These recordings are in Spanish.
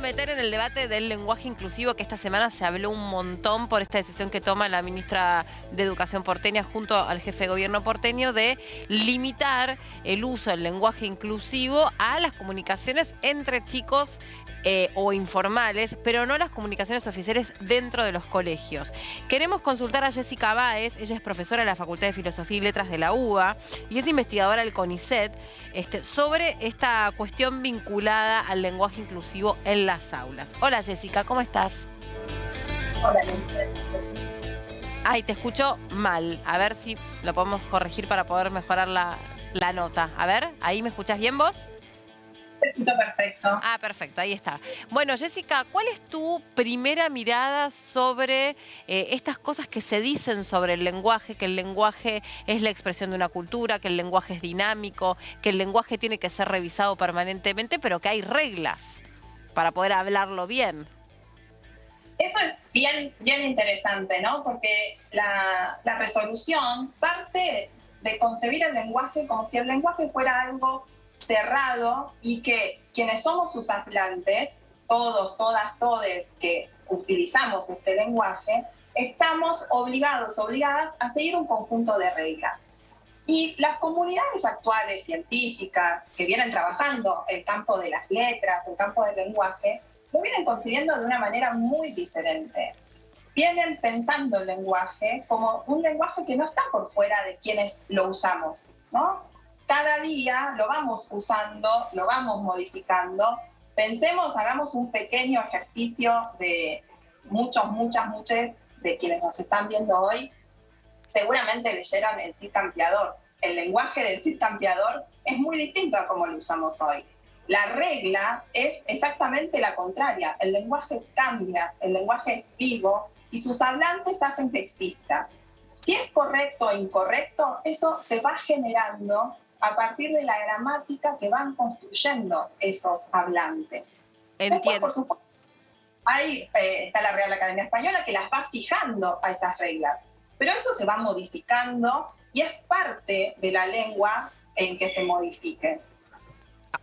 meter en el debate del lenguaje inclusivo que esta semana se habló un montón por esta decisión que toma la ministra de Educación porteña junto al jefe de gobierno porteño de limitar el uso del lenguaje inclusivo a las comunicaciones entre chicos eh, o informales, pero no las comunicaciones oficiales dentro de los colegios. Queremos consultar a Jessica Báez, ella es profesora de la Facultad de Filosofía y Letras de la UBA y es investigadora del CONICET, este, sobre esta cuestión vinculada al lenguaje inclusivo en las aulas. Hola Jessica, ¿cómo estás? Hola, Ay, te escucho mal. A ver si lo podemos corregir para poder mejorar la, la nota. A ver, ¿ahí me escuchas bien vos? Perfecto. Ah, perfecto, ahí está. Bueno, Jessica, ¿cuál es tu primera mirada sobre eh, estas cosas que se dicen sobre el lenguaje, que el lenguaje es la expresión de una cultura, que el lenguaje es dinámico, que el lenguaje tiene que ser revisado permanentemente, pero que hay reglas para poder hablarlo bien? Eso es bien, bien interesante, ¿no? Porque la, la resolución parte de concebir el lenguaje como si el lenguaje fuera algo cerrado y que quienes somos sus hablantes, todos, todas, todes que utilizamos este lenguaje, estamos obligados, obligadas a seguir un conjunto de reglas. Y las comunidades actuales científicas que vienen trabajando el campo de las letras, el campo del lenguaje, lo vienen concibiendo de una manera muy diferente. Vienen pensando el lenguaje como un lenguaje que no está por fuera de quienes lo usamos, ¿no? Cada día lo vamos usando, lo vamos modificando. Pensemos, hagamos un pequeño ejercicio de muchos, muchas, muchas de quienes nos están viendo hoy, seguramente leyeron el Cid Campeador. El lenguaje del Cid Campeador es muy distinto a como lo usamos hoy. La regla es exactamente la contraria. El lenguaje cambia, el lenguaje es vivo y sus hablantes hacen que exista. Si es correcto o incorrecto, eso se va generando a partir de la gramática que van construyendo esos hablantes. Entiendo. por supuesto, ahí eh, está la Real Academia Española que las va fijando a esas reglas, pero eso se va modificando y es parte de la lengua en que se modifique.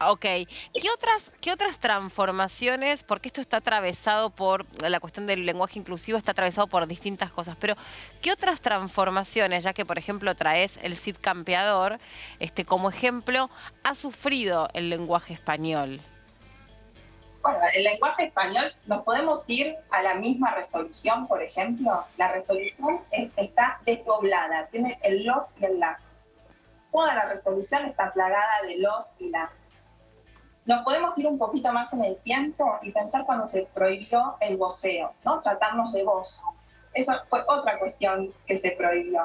Ok. ¿Qué otras, ¿Qué otras transformaciones, porque esto está atravesado por, la cuestión del lenguaje inclusivo está atravesado por distintas cosas, pero qué otras transformaciones, ya que por ejemplo traes el Cid Campeador, este, como ejemplo, ha sufrido el lenguaje español? Bueno, el lenguaje español, nos podemos ir a la misma resolución, por ejemplo. La resolución está despoblada, tiene el los y el las. Toda la resolución está plagada de los y las nos podemos ir un poquito más en el tiempo y pensar cuando se prohibió el voceo, ¿no? tratarnos de voz. Eso fue otra cuestión que se prohibió.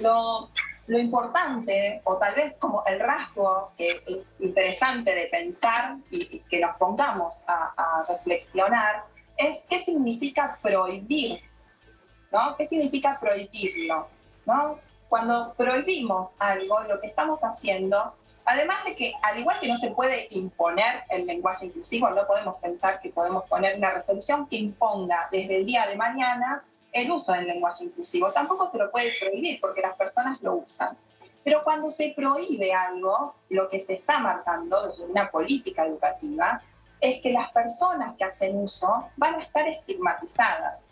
Lo, lo, importante, o tal vez como el rasgo que es interesante de pensar y, que nos pongamos a, a, reflexionar, es qué significa prohibir, ¿no? ¿Qué significa prohibirlo? ¿no? Cuando prohibimos algo, lo que estamos haciendo, además de que al igual que no se puede imponer el lenguaje inclusivo, no podemos pensar que podemos poner una resolución que imponga desde el día de mañana el uso del lenguaje inclusivo. Tampoco se lo puede prohibir porque las personas lo usan. Pero cuando se prohíbe algo, lo que se está marcando desde una política educativa es que las personas que hacen uso van a estar estigmatizadas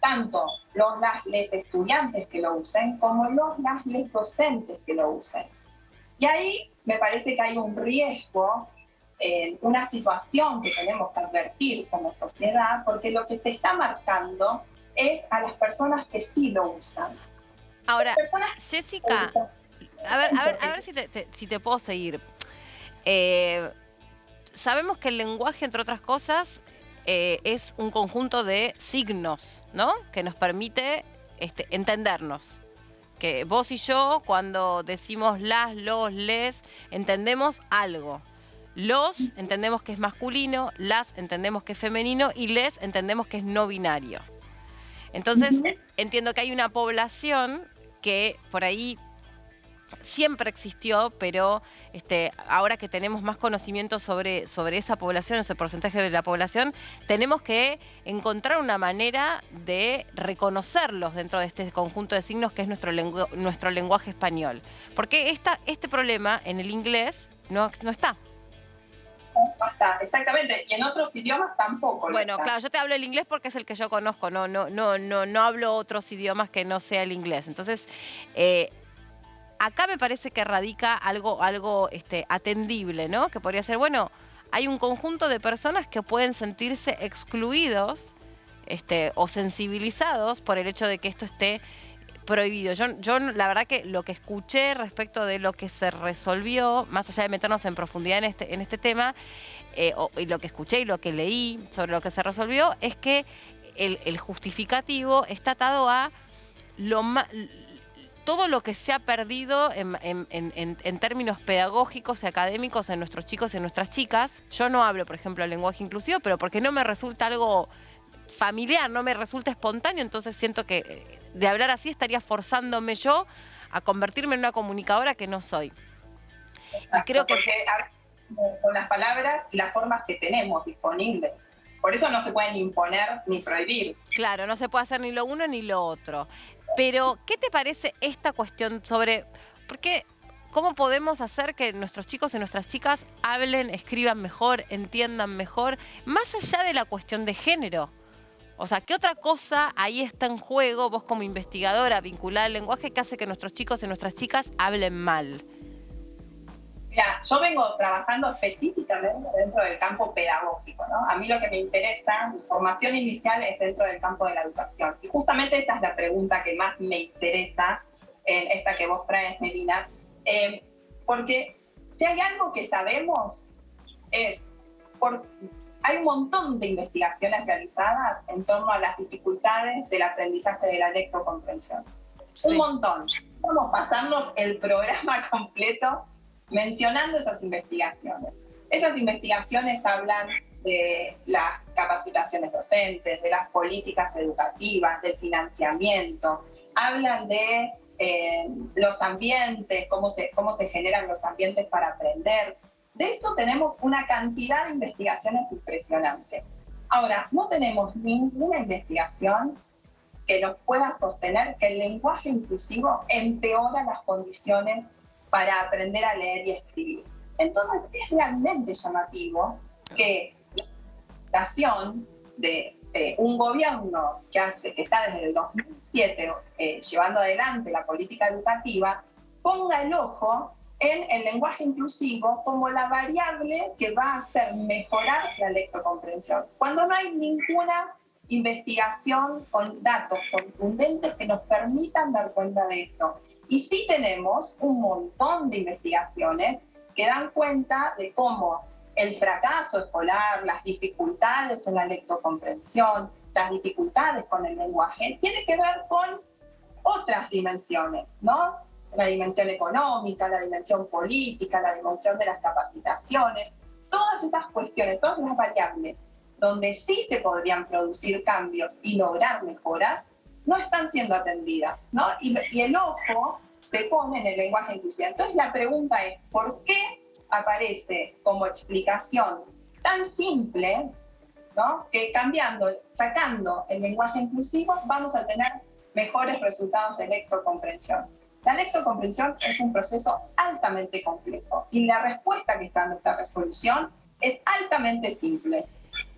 tanto los las estudiantes que lo usen como los las docentes que lo usen. Y ahí me parece que hay un riesgo, eh, una situación que tenemos que advertir como sociedad, porque lo que se está marcando es a las personas que sí lo usan. Ahora, Jessica, a ver, a ver, a ver si, te, si te puedo seguir. Eh, sabemos que el lenguaje, entre otras cosas, eh, es un conjunto de signos, ¿no? Que nos permite este, entendernos. Que vos y yo, cuando decimos las, los, les, entendemos algo. Los entendemos que es masculino, las entendemos que es femenino y les entendemos que es no binario. Entonces, entiendo que hay una población que por ahí siempre existió, pero este, ahora que tenemos más conocimiento sobre, sobre esa población, ese porcentaje de la población, tenemos que encontrar una manera de reconocerlos dentro de este conjunto de signos que es nuestro, nuestro lenguaje español. Porque esta, este problema en el inglés no, no está. está, exactamente. Y en otros idiomas tampoco. Bueno, claro, yo te hablo el inglés porque es el que yo conozco, no, no, no, no, no hablo otros idiomas que no sea el inglés. Entonces, eh, acá me parece que radica algo, algo este, atendible, ¿no? Que podría ser, bueno, hay un conjunto de personas que pueden sentirse excluidos este, o sensibilizados por el hecho de que esto esté prohibido. Yo, yo la verdad que lo que escuché respecto de lo que se resolvió, más allá de meternos en profundidad en este, en este tema, eh, y lo que escuché y lo que leí sobre lo que se resolvió, es que el, justificativo está atado a lo todo lo que se ha perdido en, en, términos pedagógicos y académicos en nuestros chicos y en nuestras chicas. Yo no hablo, por ejemplo, el lenguaje inclusivo, pero porque no me resulta algo familiar, no me resulta espontáneo, entonces siento que eh, de hablar así estaría forzándome yo a convertirme en una comunicadora que no soy. y creo que... con las palabras y las formas que tenemos disponibles. Por eso no se pueden imponer ni prohibir. Claro, no se puede hacer ni lo uno ni lo otro. Pero, ¿qué te parece esta cuestión sobre... Porque ¿Cómo podemos hacer que nuestros chicos y nuestras chicas hablen, escriban mejor, entiendan mejor, más allá de la cuestión de género? O sea, ¿qué otra cosa ahí está en juego, vos como investigadora vinculada al lenguaje, que hace que nuestros chicos y nuestras chicas hablen mal? Mira, yo vengo trabajando específicamente dentro del campo pedagógico, ¿no? A mí lo que me interesa, mi formación inicial es dentro del campo de la educación. Y justamente esa es la pregunta que más me interesa en esta que vos traes, Medina. Eh, porque si hay algo que sabemos es por hay un montón de investigaciones realizadas en torno a las dificultades del aprendizaje de la lectocomprensión. Un montón. Vamos a pasarnos el programa completo mencionando esas investigaciones. Esas investigaciones hablan de las capacitaciones docentes, de las políticas educativas, del financiamiento, hablan de eh, los ambientes, cómo se, cómo se generan los ambientes para aprender, de eso tenemos una cantidad de investigaciones impresionante. Ahora, no tenemos ninguna investigación que nos pueda sostener que el lenguaje inclusivo empeora las condiciones para aprender a leer y escribir. Entonces, es realmente llamativo que la educación de, un gobierno que, hace, que está desde el 2007 eh, llevando adelante la política educativa ponga el ojo en el lenguaje inclusivo como la variable que va a hacer mejorar la lectocomprensión, cuando no hay ninguna investigación con datos contundentes que nos permitan dar cuenta de esto. Y sí tenemos un montón de investigaciones que dan cuenta de cómo el fracaso escolar, las dificultades en la lectocomprensión, las dificultades con el lenguaje, tiene que ver con otras dimensiones, ¿no? la dimensión económica, la dimensión política, la dimensión de las capacitaciones, todas esas cuestiones, todas esas variables donde sí se podrían producir cambios y lograr mejoras, no están siendo atendidas, ¿no? Y, el ojo se pone en el lenguaje inclusivo. Entonces la pregunta es, ¿por qué aparece como explicación tan simple, ¿no? Que cambiando, sacando el lenguaje inclusivo, vamos a tener mejores resultados de lectocomprensión. La lectocomprensión es un proceso altamente complejo y la respuesta que está en esta resolución es altamente simple.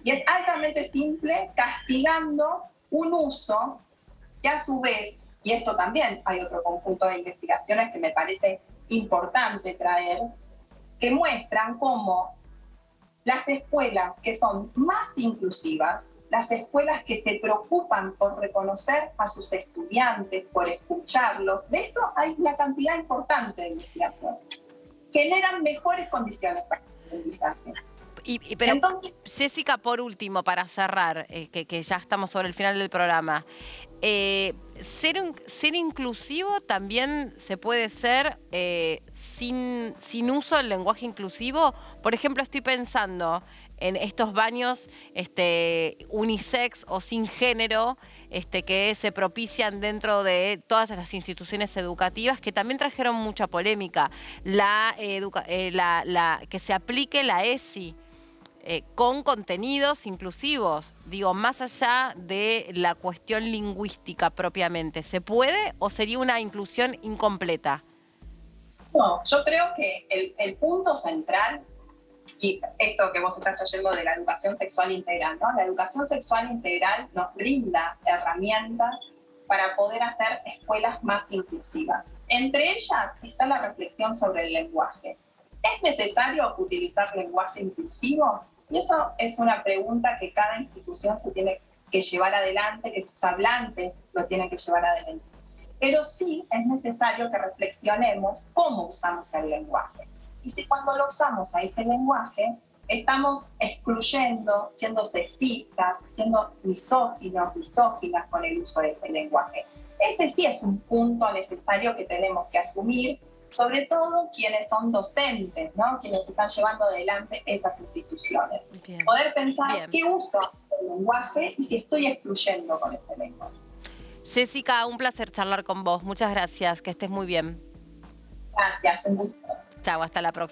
Y es altamente simple castigando un uso que a su vez, y esto también hay otro conjunto de investigaciones que me parece importante traer, que muestran cómo las escuelas que son más inclusivas las escuelas que se preocupan por reconocer a sus estudiantes, por escucharlos. De esto hay una cantidad importante de investigación. Generan mejores condiciones para el aprendizaje. Y, pero, Jessica, por último, para cerrar, eh, que, ya estamos sobre el final del programa, eh, ser, ser inclusivo también se puede ser eh, sin, sin uso del lenguaje inclusivo. Por ejemplo, estoy pensando en estos baños este, unisex o sin género este, que se propician dentro de todas las instituciones educativas que también trajeron mucha polémica. La, eh, que se aplique la ESI. Eh, con contenidos inclusivos, digo, más allá de la cuestión lingüística propiamente, ¿se puede o sería una inclusión incompleta? No, yo creo que el, el punto central y esto que vos estás trayendo de la educación sexual integral, ¿no? La educación sexual integral nos brinda herramientas para poder hacer escuelas más inclusivas. Entre ellas está la reflexión sobre el lenguaje. ¿Es necesario utilizar lenguaje inclusivo? Y eso es una pregunta que cada institución se tiene que llevar adelante, que sus hablantes lo tienen que llevar adelante. Pero sí es necesario que reflexionemos cómo usamos el lenguaje. Y si cuando lo usamos a ese lenguaje, estamos excluyendo, siendo sexistas, siendo misóginos, misóginas con el uso de ese lenguaje. Ese sí es un punto necesario que tenemos que asumir, sobre todo quienes son docentes, ¿no? quienes están llevando adelante esas instituciones. Poder pensar qué uso el lenguaje y si estoy excluyendo con ese lenguaje. Jessica, un placer charlar con vos. Muchas gracias, que estés muy bien. Gracias, un gusto. Chao, hasta la próxima.